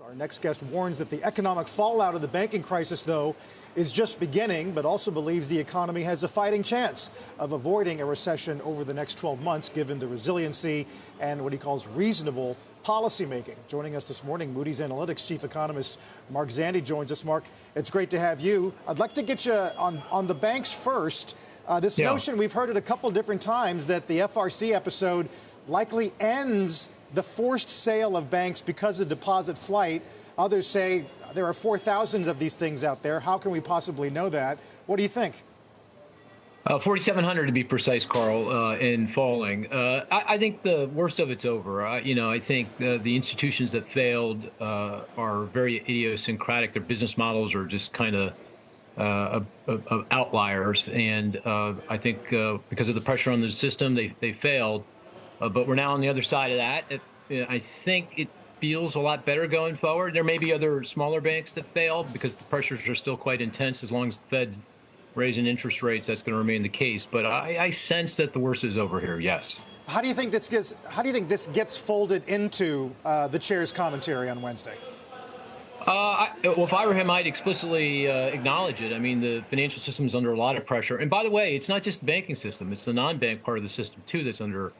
Our next guest warns that the economic fallout of the banking crisis, though, is just beginning, but also believes the economy has a fighting chance of avoiding a recession over the next 12 months, given the resiliency and what he calls reasonable policymaking. Joining us this morning, Moody's Analytics chief economist Mark Zandi joins us. Mark, it's great to have you. I'd like to get you on, on the banks first. Uh, this yeah. notion, we've heard it a couple different times, that the FRC episode likely ends the forced sale of banks because of deposit flight. Others say there are 4,000 of these things out there. How can we possibly know that? What do you think? Uh, 4,700 to be precise, Carl, uh, in falling. Uh, I, I, think the worst of it's over. you know, I think the, the institutions that failed uh, are very idiosyncratic. Their business models are just kind of uh, outliers, and uh, I think because of the pressure on the system, they they failed. Uh, but we're now on the other side of that. It, I think it feels a lot better going forward. There may be other smaller banks that fail because the pressures are still quite intense. As long as the Fed's raising interest rates, that's going to remain the case. But I, I sense that the worst is over here. Yes. How do you think this gets? How do you think this gets folded into uh, the chair's commentary on Wednesday? Uh, I, well, if I were him, I'd explicitly uh, acknowledge it. I mean, the financial system is under a lot of pressure. And by the way, it's not just the banking system; it's the non-bank part of the system too that's under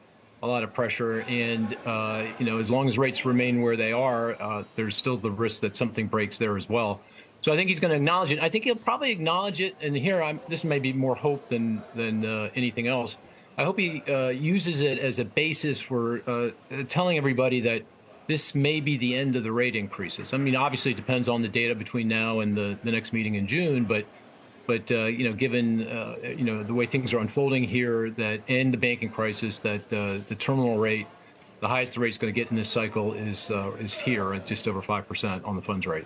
a lot of pressure. And, uh, you know, as long as rates remain where they are, uh, there's still the risk that something breaks there as well. So I think he's going to acknowledge it. I think he'll probably acknowledge it. And here, I'm, this may be more hope than, than uh, anything else. I hope he uh, uses it as a basis for uh, telling everybody that this may be the end of the rate increases. I mean, obviously, it depends on the data between now and the, the next meeting in June, but but uh, you know, given uh, you know the way things are unfolding here, that and the banking crisis, that uh, the terminal rate, the highest the rate is going to get in this cycle is uh, is here at just over five percent on the funds rate.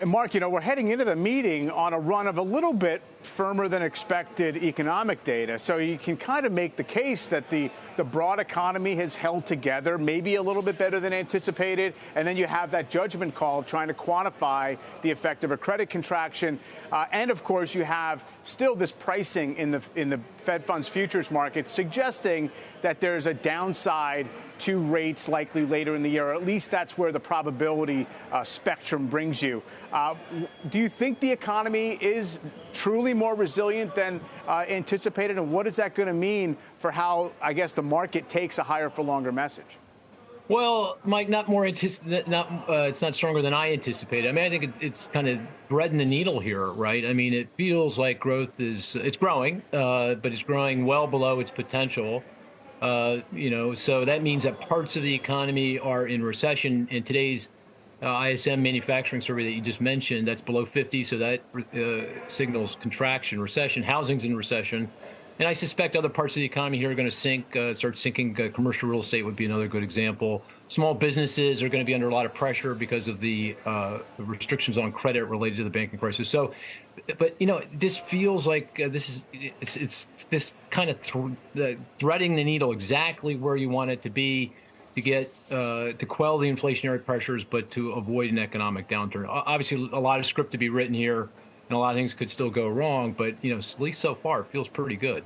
And Mark, you know, we're heading into the meeting on a run of a little bit firmer than expected economic data. So you can kind of make the case that the, the broad economy has held together, maybe a little bit better than anticipated. And then you have that judgment call trying to quantify the effect of a credit contraction. Uh, and of course, you have still this pricing in the, in the Fed funds futures market suggesting that there's a downside to rates likely later in the year, at least that's where the probability uh, spectrum brings you. Uh, do you think the economy is truly more resilient than uh, anticipated, and what is that going to mean for how, I guess, the market takes a higher for longer message? Well, Mike, not more not uh, it's not stronger than I anticipated. I mean, I think it, it's kind of threading the needle here, right? I mean, it feels like growth is it's growing, uh, but it's growing well below its potential. Uh, you know, so that means that parts of the economy are in recession. In today's uh, ISM manufacturing survey that you just mentioned, that's below 50, so that uh, signals contraction, recession. Housing's in recession. And I suspect other parts of the economy here are going to sink, uh, start sinking. Uh, commercial real estate would be another good example. Small businesses are going to be under a lot of pressure because of the, uh, restrictions on credit related to the banking crisis. So, but you know, this feels like uh, this is it's, it's this kind of th threading the needle exactly where you want it to be to get uh, to quell the inflationary pressures, but to avoid an economic downturn. Obviously, a lot of script to be written here, and a lot of things could still go wrong. But you know, at least so far, it feels pretty good.